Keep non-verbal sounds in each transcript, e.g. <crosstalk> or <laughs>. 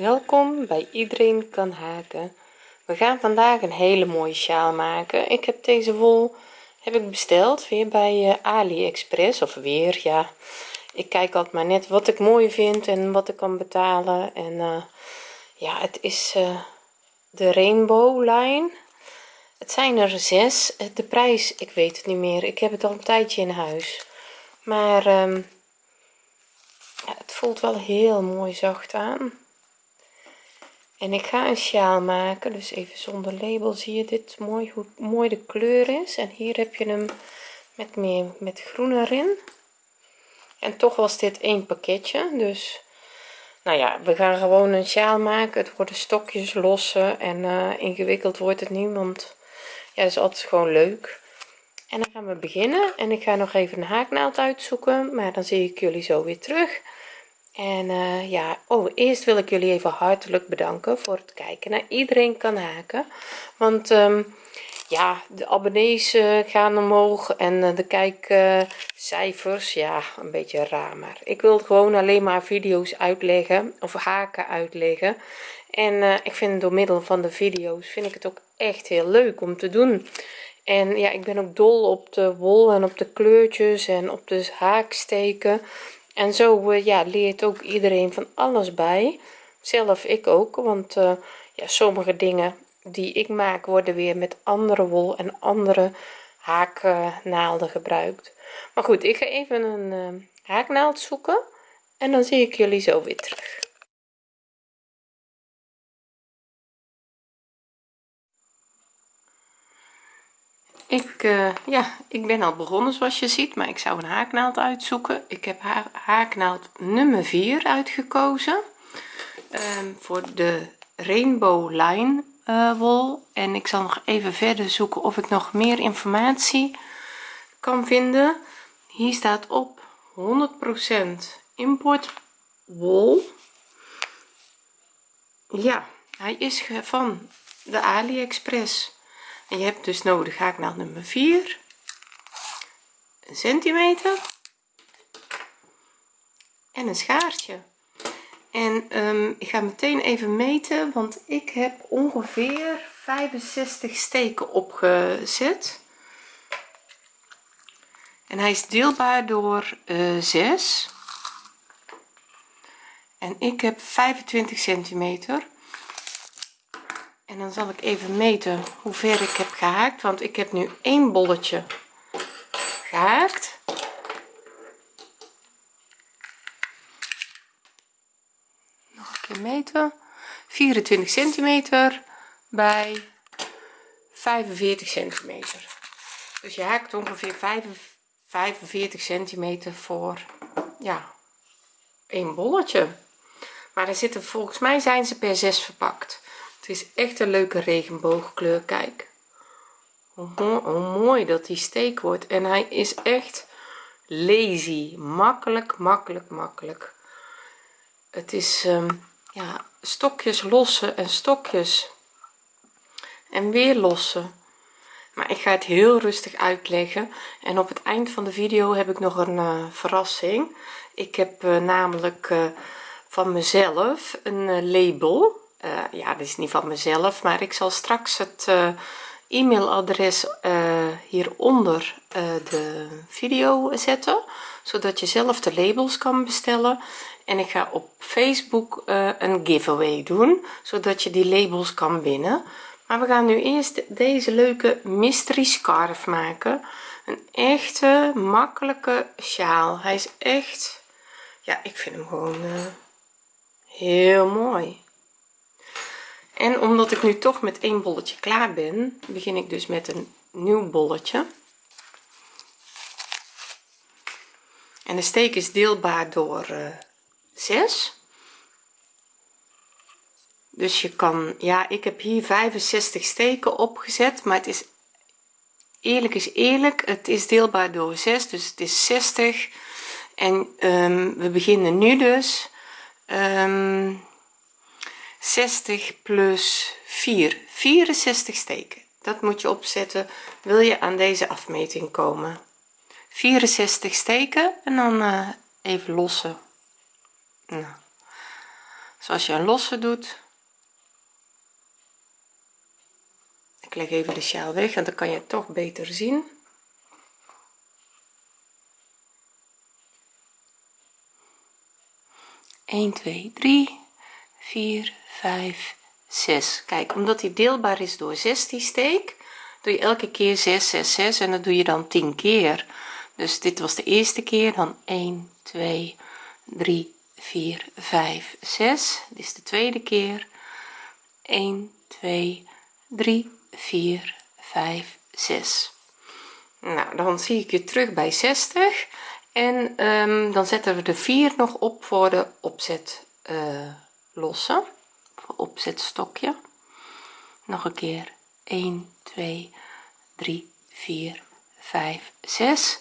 welkom bij iedereen kan haken. We gaan vandaag een hele mooie sjaal maken. Ik heb deze wol heb ik besteld weer bij uh, aliexpress of weer ja. Ik kijk altijd maar net wat ik mooi vind en wat ik kan betalen. En uh, ja het is uh, de rainbow line. Het zijn er zes. De prijs ik weet het niet meer. Ik heb het al een tijdje in huis. Maar um, ja, het voelt wel heel mooi zacht aan en ik ga een sjaal maken dus even zonder label zie je dit mooi hoe mooi de kleur is. En hier heb je hem met meer met groen erin. En toch was dit één pakketje dus nou ja we gaan gewoon een sjaal maken. Het worden stokjes lossen en uh, ingewikkeld wordt het niet want ja is altijd gewoon leuk. En dan gaan we beginnen en ik ga nog even een haaknaald uitzoeken maar dan zie ik jullie zo weer terug en uh, ja oh eerst wil ik jullie even hartelijk bedanken voor het kijken naar iedereen kan haken. Want um, ja de abonnees uh, gaan omhoog en uh, de kijkcijfers ja een beetje raar maar ik wil gewoon alleen maar video's uitleggen of haken uitleggen. En ik vind door middel van de video's vind ik het ook echt heel leuk om te doen. En ja ik ben ook dol op de wol en op de kleurtjes en op de haaksteken en zo uh, ja leert ook iedereen van alles bij. Zelf ik ook want uh, ja sommige dingen die ik maak worden weer met andere wol en andere haaknaalden gebruikt. Maar goed ik ga even een uh, haaknaald zoeken en dan zie ik jullie zo weer terug ik uh, ja ik ben al begonnen zoals je ziet maar ik zou een haaknaald uitzoeken. Ik heb haaknaald nummer 4 uitgekozen um, voor de rainbow line uh, wol. En ik zal nog even verder zoeken of ik nog meer informatie kan vinden. Hier staat op 100% import wol. Ja hij is van de aliexpress en je hebt dus nodig haaknaald nummer 4 een centimeter. En een schaartje. En um, ik ga meteen even meten want ik heb ongeveer 65 steken opgezet. En hij is deelbaar door uh, eh, 6 en ik heb 25 centimeter en dan zal ik even meten hoe ver ik heb gehaakt want ik heb nu één bolletje gehaakt. Nog een keer meten. 24 centimeter bij 45 centimeter. Dus je haakt ongeveer 45 centimeter voor ja een bolletje. Maar er zitten volgens mij zijn ze per 6 verpakt het is echt een leuke regenboogkleur kijk. Hoe mooi, mooi dat die steek wordt. En hij is echt lazy. Makkelijk makkelijk makkelijk. Het is um, ja stokjes lossen en stokjes. En weer lossen. Maar ik ga het heel rustig uitleggen. En op het eind van de video heb ik nog een uh, verrassing. Ik heb uh, namelijk uh, van mezelf een label uh, ja dit is niet van mezelf maar ik zal straks het uh, e-mailadres uh, hieronder de video zetten zodat je zelf de labels kan bestellen. En ik ga op facebook een giveaway doen zodat je die labels kan winnen. Maar we gaan nu eerst deze leuke mystery scarf maken. Een echte makkelijke sjaal. Hij is echt ja ik vind hem gewoon heel mooi en omdat ik nu toch met één bolletje klaar ben begin ik dus met een nieuw bolletje. En de steek is deelbaar door uh, eh, 6 dus je kan ja ik heb hier 65 steken opgezet maar het is eerlijk is eerlijk het is deelbaar door 6 dus het is 60 en um, we beginnen nu dus. Um, 60 plus 4 64 steken. Dat moet je opzetten. Wil je aan deze afmeting komen? 64 steken en dan uh, even lossen. Nou. zoals je een losse doet. Ik leg even de sjaal weg en dan kan je het toch beter zien. 1 2 3 4 5 6 kijk omdat die deelbaar is door 6 die steek doe je elke keer 6 6 6 en dat doe je dan 10 keer. Dus dit was de eerste keer dan 1 2 3 4 5 6 dit is de tweede keer. 1 2 3 4 5 6 nou dan zie ik je terug bij 60 en um, dan zetten we de 4 nog op voor de opzet uh, lossen opzetstokje nog een keer. 1 2 3 4 5 6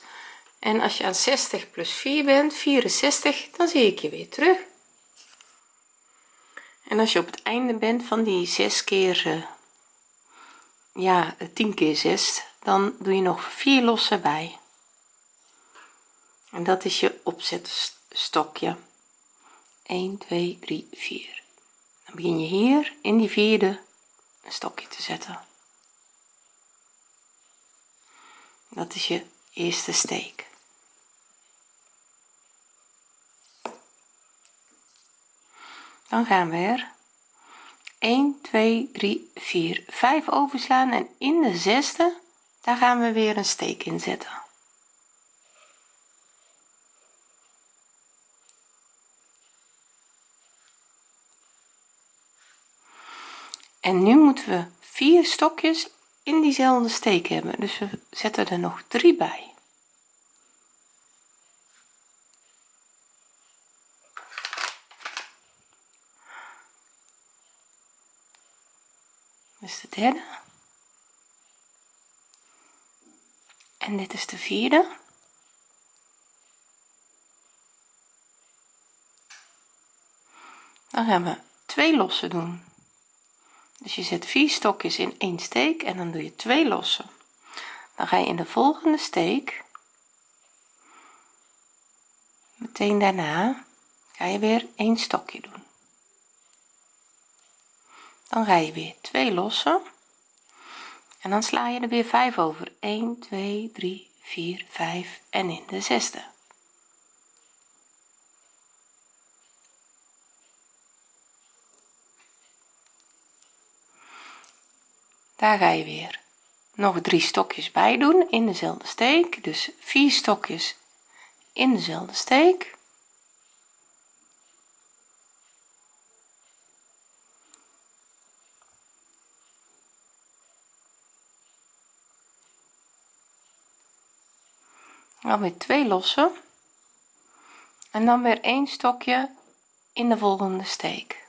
en als je aan 60 plus 4 bent 64 dan zie ik je weer terug. En als je op het einde bent van die 6 keer uh, ja 10 keer 6 dan doe je nog 4 lossen bij. En dat is je opzetstokje 1 2 3 4 dan begin je hier in die vierde een stokje te zetten. Dat is je eerste steek. Dan gaan we er 1 2 3 4 5 overslaan en in de zesde daar gaan we weer een steek in zetten en nu moeten we vier stokjes in diezelfde steek hebben. Dus we zetten er nog drie bij. Dus de derde. En dit is de vierde. Dan gaan we twee losse doen dus je zet vier stokjes in één steek en dan doe je twee losse dan ga je in de volgende steek. Meteen daarna ga je weer één stokje doen. Dan ga je weer twee losse en dan sla je er weer 5 over. 1 2 3 4 5 en in de zesde daar ga je weer. Nog drie stokjes bij doen in dezelfde steek. Dus vier stokjes in dezelfde steek. Dan weer twee lossen. En dan weer een stokje in de volgende steek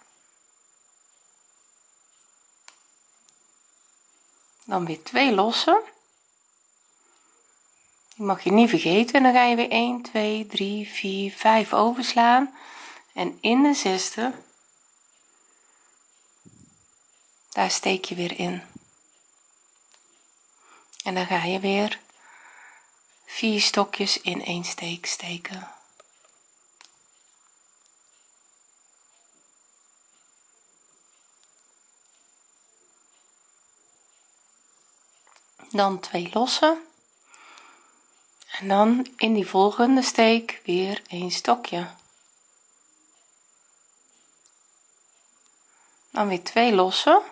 dan weer twee lossen. Die mag je niet vergeten. Dan ga je weer 1 2 3 4 5 overslaan. En in de zesde daar steek je weer in. En dan ga je weer vier stokjes in één steek steken dan twee lossen en dan in die volgende steek weer een stokje. Dan weer twee lossen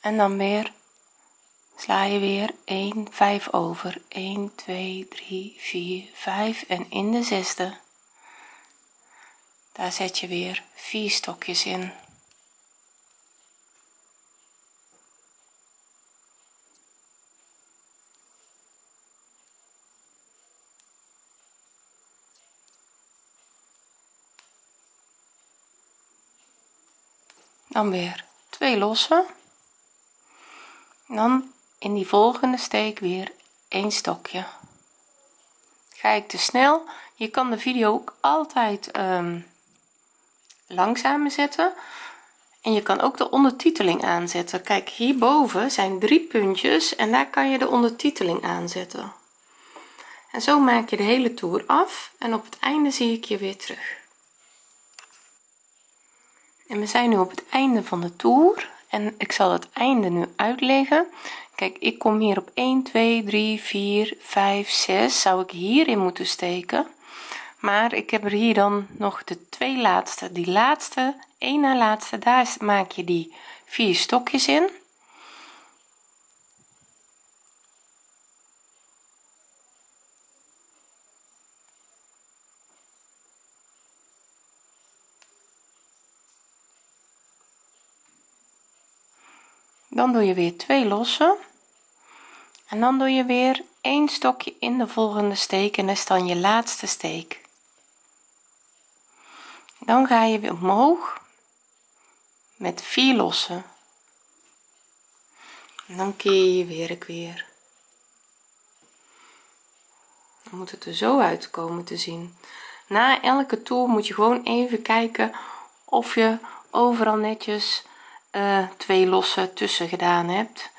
en dan weer sla je weer 1 5 over. 1 2 3 4 5 en in de zesde. Daar zet je weer vier stokjes in dan weer twee lossen. Dan in die volgende steek weer een stokje. Ga ik te snel. Je kan de video ook altijd um, langzamer zetten. En je kan ook de ondertiteling aanzetten. Kijk hierboven zijn drie puntjes en daar kan je de ondertiteling aanzetten. En zo maak je de hele toer af en op het einde zie ik je weer terug en we zijn nu op het einde van de toer. En ik zal het einde nu uitleggen. Kijk ik kom hier op 1 2 3 4 5 6 zou ik hierin moeten steken? Maar ik heb er hier dan nog de twee laatste. Die laatste één na laatste daar maak je die vier stokjes in dan doe je weer twee losse en dan doe je weer een stokje in de volgende steek en is dan je laatste steek. Dan ga je weer omhoog met vier lossen. En dan keer je werk weer. Dan moet het er zo uitkomen te zien. Na elke toer moet je gewoon even kijken of je overal netjes uh, twee losse tussen gedaan hebt.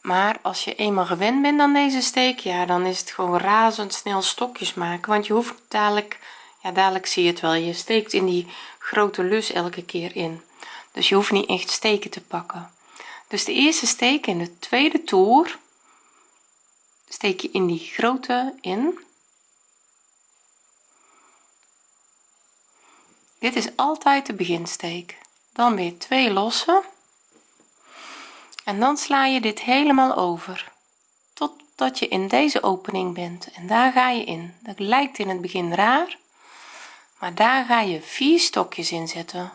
Maar als je eenmaal gewend bent aan deze steek ja dan is het gewoon razendsnel stokjes maken. Want je hoeft dadelijk ja dadelijk zie je het wel. Je steekt in die grote lus elke keer in. Dus je hoeft niet echt steken te pakken. Dus de eerste steek in de tweede toer steek je in die grote in. Dit is altijd de beginsteek dan weer twee losse. En dan sla je dit helemaal over totdat je in deze opening bent. En daar ga je in. Dat lijkt in het begin raar maar daar ga je vier stokjes in zetten.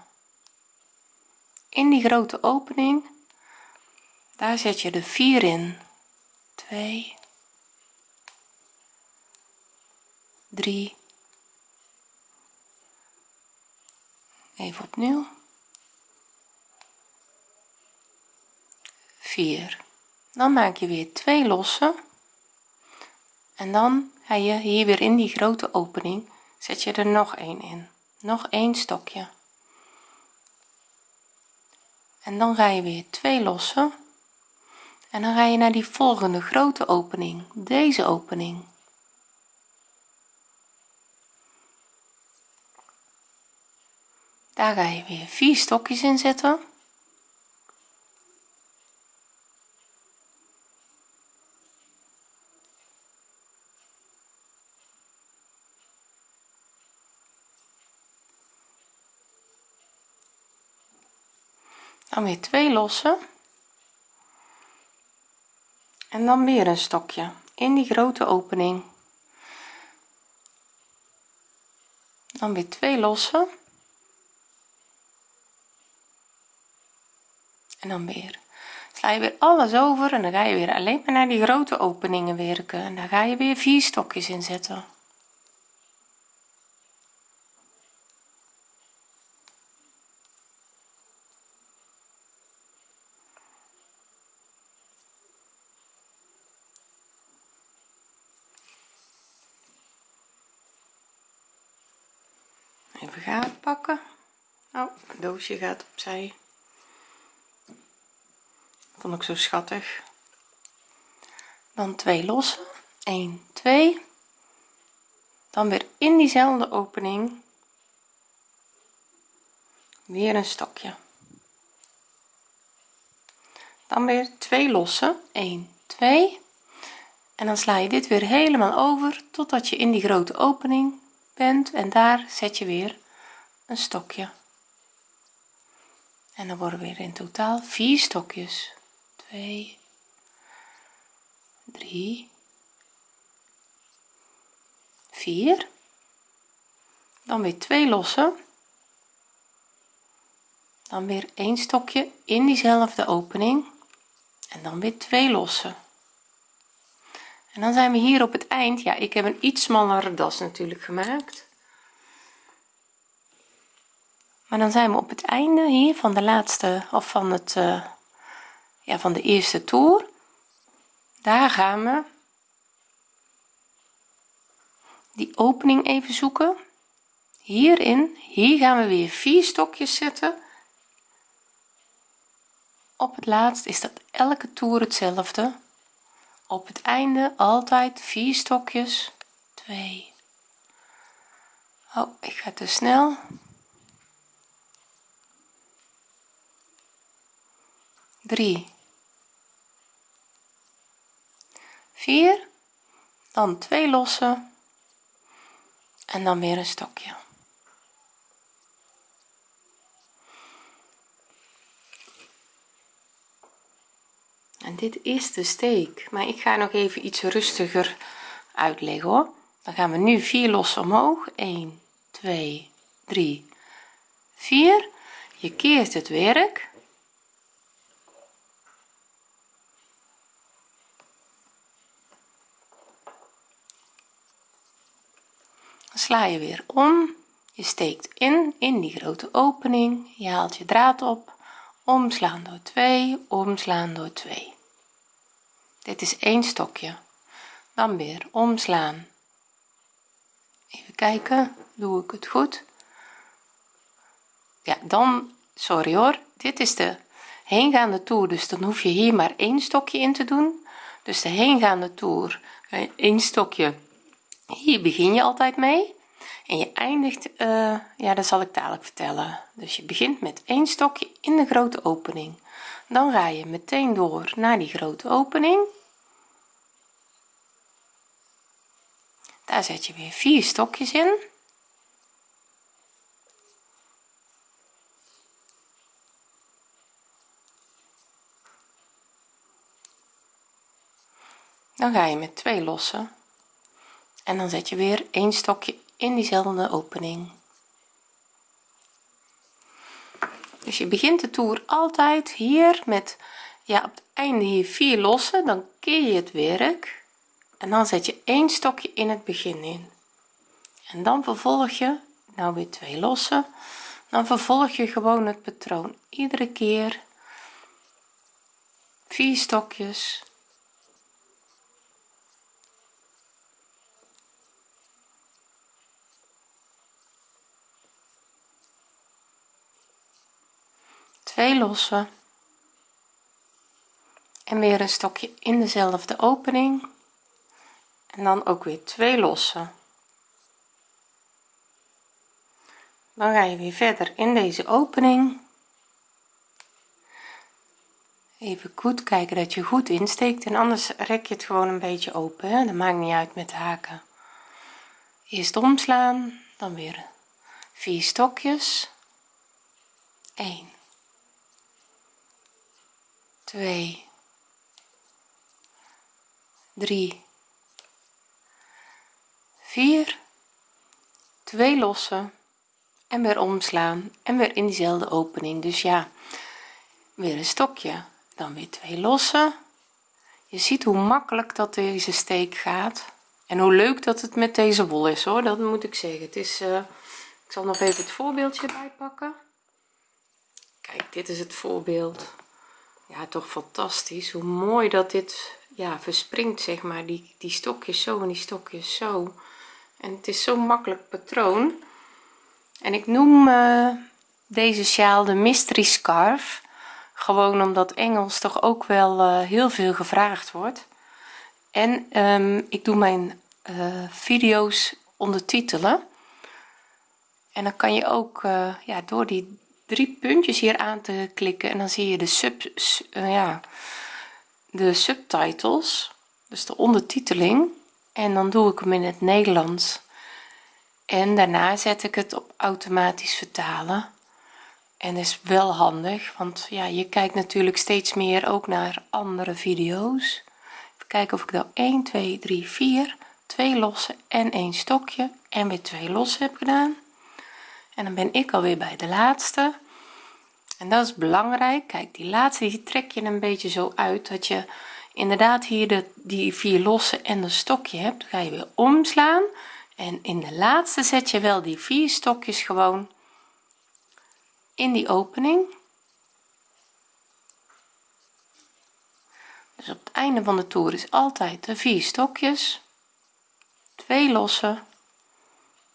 In die grote opening daar zet je de vier in. 2 3 even opnieuw 4 dan maak je weer twee losse. En dan ga je hier weer in die grote opening zet je er nog een in. Nog een stokje. En dan ga je weer twee lossen. En dan ga je naar die volgende grote opening deze opening. Daar ga je weer vier stokjes in zetten dan weer twee lossen en dan weer een stokje in die grote opening. Dan weer twee lossen en dan weer. Sla je weer alles over en dan ga je weer alleen maar naar die grote openingen werken. En daar ga je weer vier stokjes in zetten even gaten pakken. Oh doosje gaat opzij. Vond ik zo schattig. Dan twee losse. 1 2 dan weer in diezelfde opening. Weer een stokje. Dan weer twee losse. 1 2 en dan sla je dit weer helemaal over totdat je in die grote opening bent. En daar zet je weer een stokje. En dan worden weer in totaal vier stokjes. 2 3 4 dan weer twee lossen dan weer een stokje in diezelfde opening. En dan weer twee lossen en dan zijn we hier op het eind. Ja ik heb een iets smallere das natuurlijk gemaakt maar dan zijn we op het einde hier van de laatste of van het uh, ja van de eerste toer. Daar gaan we die opening even zoeken. Hierin hier gaan we weer vier stokjes zetten. Op het laatst is dat elke toer hetzelfde. Op het einde altijd vier stokjes. 2 oh ik ga te snel 3 4 dan twee lossen en dan weer een stokje. En dit is de steek maar ik ga nog even iets rustiger uitleggen hoor. Dan gaan we nu vier lossen omhoog. 1 2 3 4 je keert het werk sla je weer om. Je steekt in in die grote opening. Je haalt je draad op. Omslaan door 2 omslaan door 2 dit is één stokje. Dan weer omslaan. Even kijken doe ik het goed? Ja dan sorry hoor dit is de heengaande toer dus dan hoef je hier maar één stokje in te doen. Dus de heengaande toer één stokje hier begin je altijd mee en je eindigt uh, ja dat zal ik dadelijk vertellen. Dus je begint met één stokje in de grote opening. Dan ga je meteen door naar die grote opening. Daar zet je weer vier stokjes in. Dan ga je met twee lossen en dan zet je weer een stokje in diezelfde opening. Dus je begint de toer altijd hier met ja op het einde hier vier lossen dan keer je het werk. En dan zet je één stokje in het begin in. En dan vervolg je nou weer twee lossen dan vervolg je gewoon het patroon iedere keer. Vier stokjes twee lossen. En weer een stokje in dezelfde opening. En dan ook weer twee lossen. Dan ga je weer verder in deze opening. Even goed kijken dat je goed insteekt en anders rek je het gewoon een beetje open dat maakt niet uit met de haken. Eerst omslaan dan weer vier stokjes. 1 2 3 4 2 lossen en weer omslaan en weer in diezelfde opening. Dus ja weer een stokje dan weer twee lossen je ziet hoe makkelijk dat deze steek gaat en hoe leuk dat het met deze wol is hoor. Dat moet ik zeggen. Het is uh, ik zal nog even het voorbeeldje bij pakken kijk dit is het voorbeeld ja toch fantastisch. Hoe mooi dat dit ja verspringt zeg maar. Die die stokjes zo en die stokjes zo. En het is zo'n makkelijk patroon. En ik noem uh, deze sjaal de mystery scarf. Gewoon omdat Engels toch ook wel uh, heel veel gevraagd wordt. En um, ik doe mijn uh, video's ondertitelen. En dan kan je ook ja door die drie puntjes hier aan te klikken en dan zie je de sub uh, ja de subtitles dus de ondertiteling. En dan doe ik hem in het Nederlands. En daarna zet ik het op automatisch vertalen. En is wel handig want ja je kijkt natuurlijk steeds meer ook naar andere video's. Even kijken of ik nou 1 2 3 4 twee losse en een stokje en weer twee losse heb gedaan en dan ben ik alweer bij de laatste. En dat is belangrijk. Kijk die laatste die trek je een beetje zo uit dat je inderdaad hier de die vier losse en een stokje hebt. Ga je weer omslaan. En in de laatste zet je wel die vier stokjes gewoon in die opening. Dus op het einde van de toer is altijd de vier stokjes. Twee losse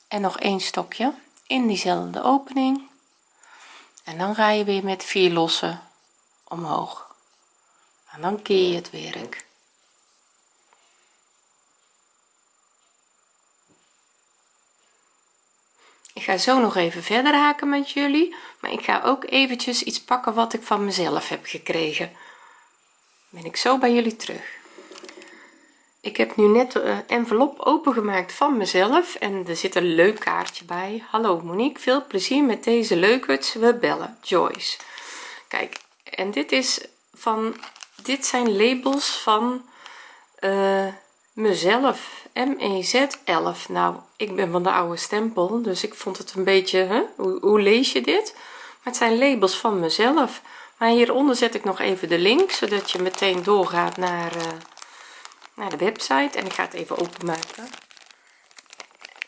en nog één stokje in diezelfde opening. En dan ga je weer met vier losse omhoog. En dan keer je het werk. Ik ga zo nog even verder haken met jullie maar ik ga ook eventjes iets pakken wat ik van mezelf heb gekregen. Ben ik zo bij jullie terug ik heb nu net de envelop opengemaakt van mezelf en er zit een leuk kaartje bij. Hallo Monique veel plezier met deze leukerts. We bellen Joyce. Kijk en dit is van dit zijn labels van uh, mezelf mez 11 nou ik ben van de oude stempel dus ik vond het een beetje? Hoe, lees je dit? Maar het zijn labels van mezelf. Maar hieronder zet ik nog even de link zodat je meteen doorgaat naar uh, naar de website en ik ga het even openmaken.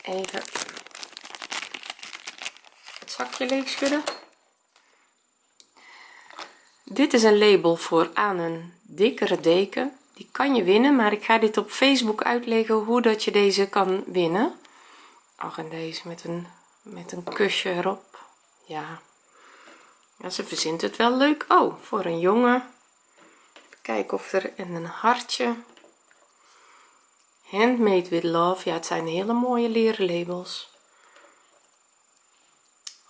Even het zakje leeg schudden. Dit is een label voor aan een dikkere deken. Die kan je winnen maar ik ga dit op facebook uitleggen hoe dat je deze kan winnen. Ach en deze met een met een kusje erop. Ja. Ze verzint het wel leuk. Oh voor een jongen. Kijk of er een hartje handmade with love. Ja het zijn hele mooie leren labels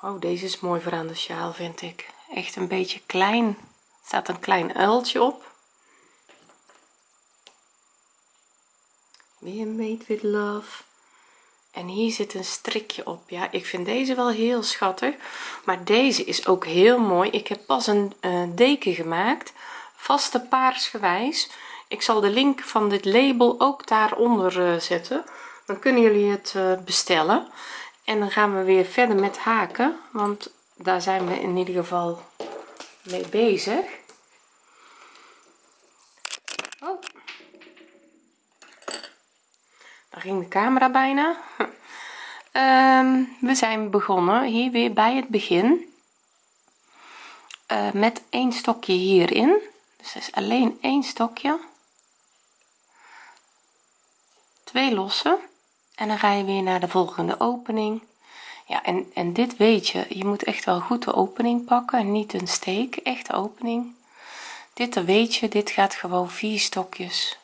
oh deze is mooi voor aan de sjaal vind ik. Echt een beetje klein. Staat een klein uiltje op. Weer made with love. En hier zit een strikje op. Ja ik vind deze wel heel schattig. Maar deze is ook heel mooi. Ik heb pas een deken gemaakt. Vaste paarsgewijs ik zal de link van dit label ook daaronder uh, zetten. Dan kunnen jullie het uh, bestellen. En dan gaan we weer verder met haken want daar zijn we in ieder geval mee bezig. Oh. daar ging de camera bijna. Um, <laughs> we zijn begonnen hier weer bij het begin uh, met een stokje hierin. Dus is alleen één stokje twee lossen. En dan ga je weer naar de volgende opening. Ja en en dit weet je je moet echt wel goed de opening pakken. En niet een steek echt opening. Dit dan weet je dit gaat gewoon vier stokjes.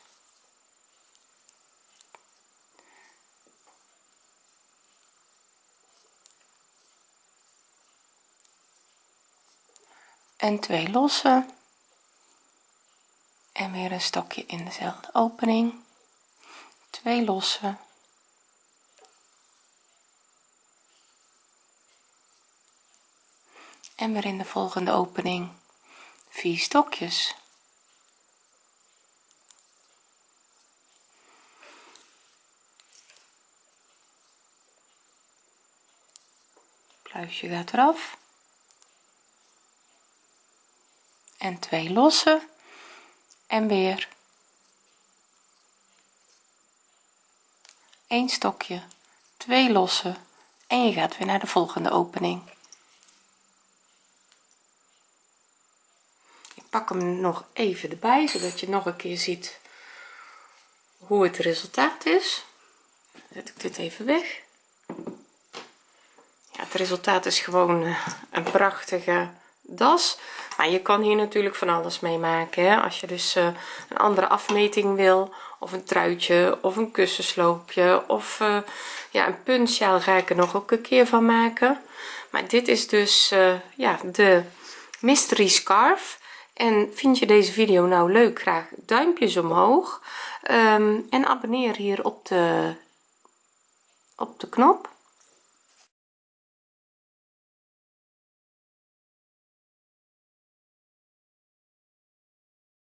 En twee lossen. En weer een stokje in dezelfde opening twee lossen. En weer in de volgende opening. Vier stokjes. Pluisje gaat eraf. En twee lossen. En weer een stokje twee lossen en je gaat weer naar de volgende opening. Ik pak hem nog even erbij zodat je nog een keer ziet hoe het resultaat is. Zet ik dit even weg. Ja, het resultaat is gewoon eh, een prachtige das. Maar je kan hier natuurlijk van alles mee maken hè? als je dus uh, een andere afmeting wil of een truitje of een kussensloopje of uh, ja een puntsjaal ga ik er nog ook een keer van maken. Maar dit is dus uh, ja de mystery scarf. En vind je deze video nou leuk graag duimpjes omhoog. Um, en abonneer hier op de op de knop